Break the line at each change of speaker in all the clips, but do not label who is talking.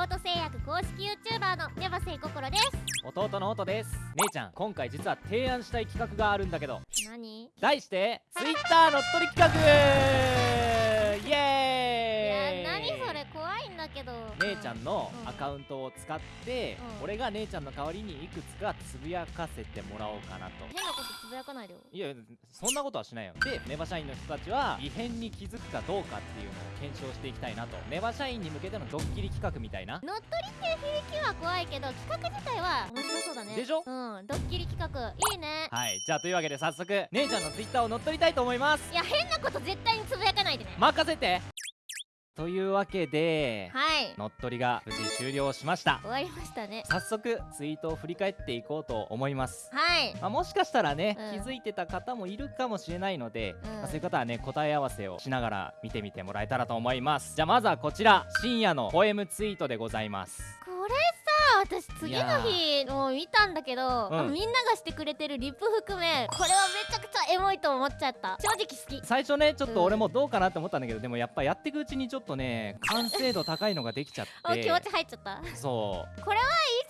京都製薬公式 YouTuber のネバセイココロです。
弟の音です。姉ちゃん今回実は提案したい企画があるんだけど。
何？い
題して Twitter 乗っ取り企画イエーイ
や何それ怖いんだけど
姉ちゃんの
うん。
アカウントを使って、
うん。
俺が姉ちゃんの代わりにいくつかつぶやかせてもらおうかなと。
変なことつぶやかないでよ。
いやそんなことはしないよ。でネバ社員の人たちは異変に気づくかどうかっていうのを検証していきたいなと。ネバ社員に向けてのドッキリ企画みたいな。
乗っ取りっていう響きは怖いけど企画自体は面白そうだね。
でしょ？
うん。ドッキリ企画いいね。
はい。じゃあというわけで早速姉ちゃんのツイッターを乗っ取りたいと思います。
いや変なこと絶対につぶやかないでね。
任せてというわけで
はい。
乗っ取りが無事終了しました。
終わりましたね。
早速ツイートを振り返っていこうと思います。
はい。
まあ、もしかしたらね、
うん。
気づいてた方もいるかもしれないので、
うん。
まあそういう方はね答え合わせをしながら見てみてもらえたらと思います。じゃあまずはこちら。深夜のポエムツイートでございます。
これさ私次の日も見たんだけど、
うん。
あみんながしてくれてるリップ含めこれはめちゃくちゃエモいと思っちゃった。正直好き。
最初ねちょっと俺もどうかなって思ったんだけど、でもやっぱやっていくうちにちょっとね完成度高いのができちゃって。
あ気持ち入っちゃった。いい
そ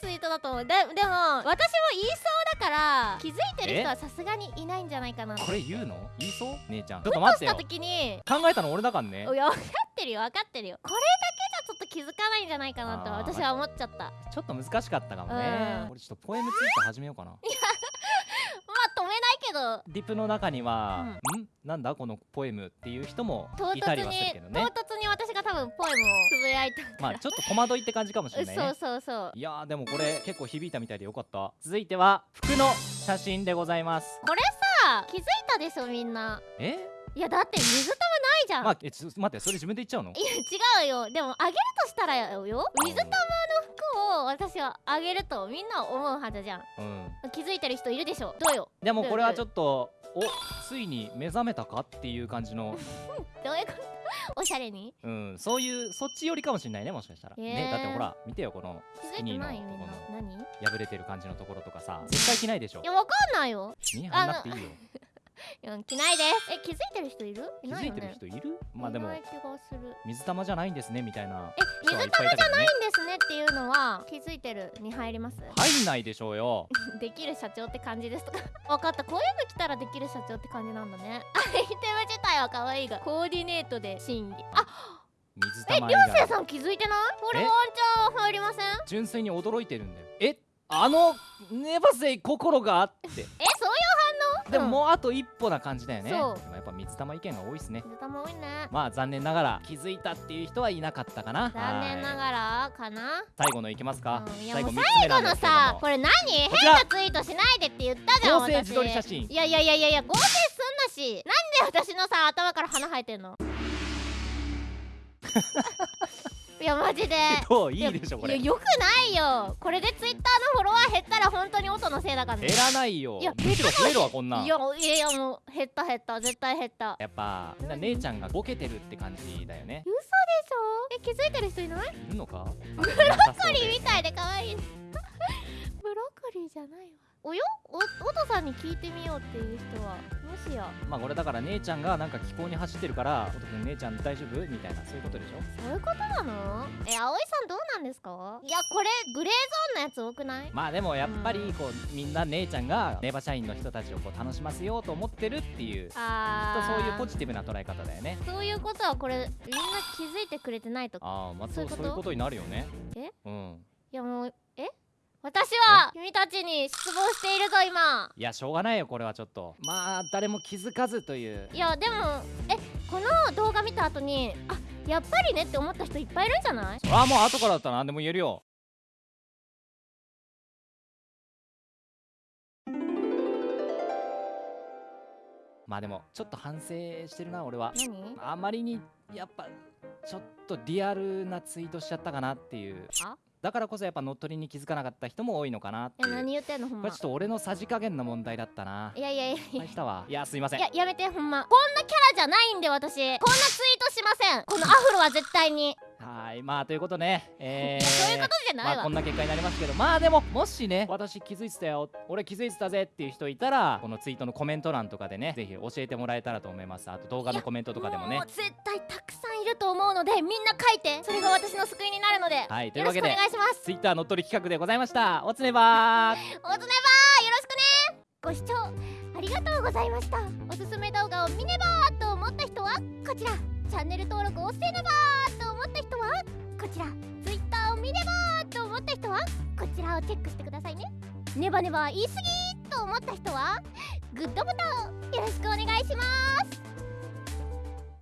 ツイートだと思う。ででも私も言いそうだから気づいてる人はさすがにいないんじゃないかな。
うこれ言うの？言いそう？姉ちゃん。ちょっ
ふとした
と待ってよ。
時に
考えたの俺だからね。
分かってるよ分かってるよ。これ気づかないんじゃないかなと私は思っちゃった。ま
ちょっと難しかったかもね、
うん。
俺ちょっとポエムツイート始めようかな。
あ止めないけど。
リプの中には、ん。なんだこのポエムっていう人も
唐
いたりはするけどね。
唐突に私が多分ポエムをつぶやいた
まあちょっと戸惑いって感じかもしれないね。
そうそうそう。
いやーでもこれ結構響いたみたいでよかった。続いては服の写真でございます。
これさ気づいたでしょみんな。
え？
いやだって水玉ないじゃん、
まあえちょ待ってそれ自分で言っちゃうの？
いや違うよ。でもあげるとしたらよ。水玉の服を私はあげるとみんな思うはずじゃん。
うん。
気づいてる人いるでしょ。どうよ。
でもこれはちょっとおついに目覚めたかっていう感じの。
どういうこと？おしゃれに？
うん。そういうそっち寄りかもしれないねもしかしたら。
へー。
ねだってほら見てよこのスキニーの
いてないよみん
この。破れてる感じのところとかさ絶対着ないでしょ。
やわかんないよ。
見張んなくていいよ
いや着ないです。え気づいてる人いる？い
気づいてる
ないよね
人いる？まあでも
いない気がする。
水玉じゃないんですねみたいな
え水
人はいっ
玉
ぱいいたけどね
いいんですねっていうのは気づいてるに入ります？
入んないでしょうよ。
できる社長って感じですとか。分かった。こういうの来たらできる社長って感じなんだね。アイテム自体は可愛いが。コーディネートで審議。あえりょ
水玉以外。
うせいさん気づいてない？これ
え？
ワンチャン入りません？
純粋に驚いてるんだよ。え？あのネバセイ心があって。
えそういう
でも
うん。
もうあと一歩な感じだよね、
そう。
でもやっぱ水玉意見が多いですね。
水玉多いね。
まあ残念ながら気づいたっていう人はいなかったかな。
残念な
はい
がらかな。
最後のいきますか、
うん。いや
最後3
もう
つ目なん
最後のさこれ何？変なツイートしないでって言ったじゃん
合成
私。
自撮り写真。
いやいやいやいやいや合成すんなし。なんで私のさ頭から鼻生えてんの？いやマジで。
どう？いいでしょこれ。
よくないよ。これでツイッターのフォロワー減ったら本当に音のせいだからね。
減らないよ。
いや
むしろ増えるわこんなん。
いやいやいやもう減った減った。絶対減った。
やっぱみん。な姉ちゃんがボケてるって感じだよね。
嘘でしょ？え気づいてる人いない？
いるのか？
ブロッコリーみたいで可愛い。ブロッコリーじゃないわ。およ？おおとさんに聞いてみようっていう人は。もしや。
まあこれだから姉ちゃんがなんか気候に走ってるから「おとくん姉ちゃん大丈夫?」みたいな。そういうことでしょ？
そういうことなの？え葵さんどうなんですか？いやこれグレーゾーンのやつ多くない？
まあでもやっぱりこうみんな姉ちゃんがネバ社員の人たちをこう楽しませようと思ってるっていう
あー。
そういうポジティブな捉え方だよね。
そういうことはこれみんな気づいてくれてないと
ああまあ
そう
いうこと？になるよね。
え？
うん。
いやもうえ？私は君たちに失望しているぞ今。
いやしょうがないよこれはちょっと。まあ誰も気づかずという。
いやでもえ？この動画見た後にあやっぱりねって思った人いっぱいいるんじゃない？
ああもう後からだったら何でも言えるよ。まあでもちょっと反省してるな俺は。
何？
あまりにやっぱちょっとリアルなツイートしちゃったかなっていう。
あ？
だからこそやっぱ乗っ取りに気づかなかった人も多いのかなってい
や何言ってんのほんま。
これちょっと俺のさじ加減の問題だったな。い
やいやいや。い
失敗したわ。いやすいません。
ややめてほんま。こんなキャラじゃないんで私。こんなツイートしません。このアフロは絶対に。
はいまあということねえー、
そういうことじゃないわ、
まあこんな結果になりますけど。まあでももしね私気づいてたよ。俺気づいてたぜっていう人いたらこのツイートのコメント欄とかでねぜひ教えてもらえたらと思います。あと動画のコメントとかでもね。
う絶対たくさと思うのでみんな書いてそれが私の救いになるので、
はい
よろしくお願いします。
ツイッター乗っ取り企画でございました。おつねばー。
おつねばーよろしくねご視聴ありがとうございました。おすすめ動画を見ねばーと思った人はこちら。チャンネル登録をせねばーと思った人はこちら。Twitter を見ねばーと思った人はこちら。をチェックしてくださいねネバネバ言い過ぎと思った人はグッドボタンよろしくお願いします